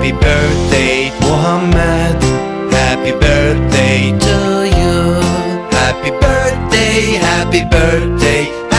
Happy birthday Muhammad Happy birthday to you. Happy birthday, happy birthday.